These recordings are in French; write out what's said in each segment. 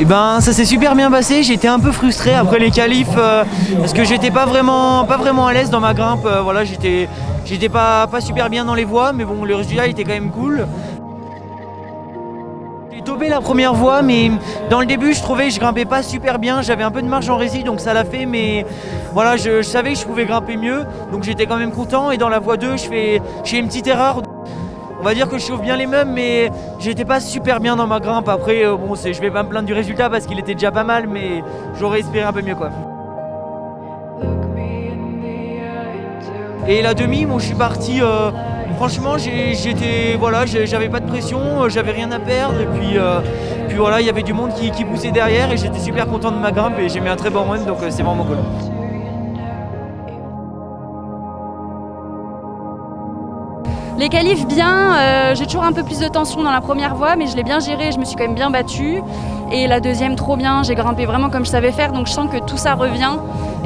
Eh ben ça s'est super bien passé, j'étais un peu frustré après les qualifs euh, parce que j'étais pas vraiment pas vraiment à l'aise dans ma grimpe, euh, voilà j'étais j'étais pas, pas super bien dans les voies mais bon le résultat était quand même cool. J'ai topé la première voie mais dans le début je trouvais que je grimpais pas super bien, j'avais un peu de marge en rési donc ça l'a fait mais voilà je, je, savais que je pouvais grimper mieux. Donc j'étais quand même content. Et dans la voie 2 je fais, je fais une petite erreur on va dire que je chauffe bien les meubles, mais j'étais pas super bien dans ma grimpe. Après, euh, bon, je vais pas me plaindre du résultat parce qu'il était déjà pas mal, mais j'aurais espéré un peu mieux quoi. Et la demi, moi je suis parti. Euh, franchement, j'étais, voilà, j'avais pas de pression, euh, j'avais rien à perdre, et puis, puis voilà, il y avait du monde qui, qui poussait derrière, et j'étais super content de ma grimpe, et j'ai mis un très bon run, donc c'est vraiment cool. Les qualifs bien, euh, j'ai toujours un peu plus de tension dans la première voie, mais je l'ai bien géré, je me suis quand même bien battue. Et la deuxième, trop bien, j'ai grimpé vraiment comme je savais faire, donc je sens que tout ça revient.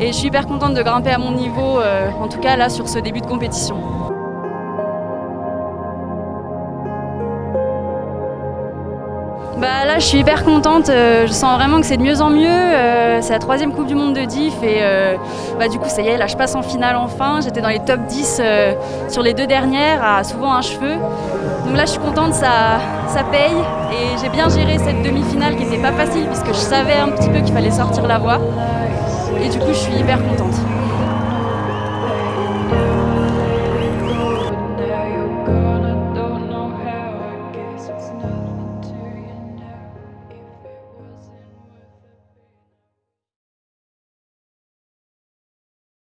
Et je suis hyper contente de grimper à mon niveau, euh, en tout cas là sur ce début de compétition. Bah là je suis hyper contente, euh, je sens vraiment que c'est de mieux en mieux, euh, c'est la troisième Coupe du Monde de Diff et euh, bah, du coup ça y est, là je passe en finale enfin, j'étais dans les top 10 sur les deux dernières à souvent un cheveu, donc là je suis contente, ça, ça paye et j'ai bien géré cette demi-finale qui n'était pas facile puisque je savais un petit peu qu'il fallait sortir la voie et du coup je suis hyper contente.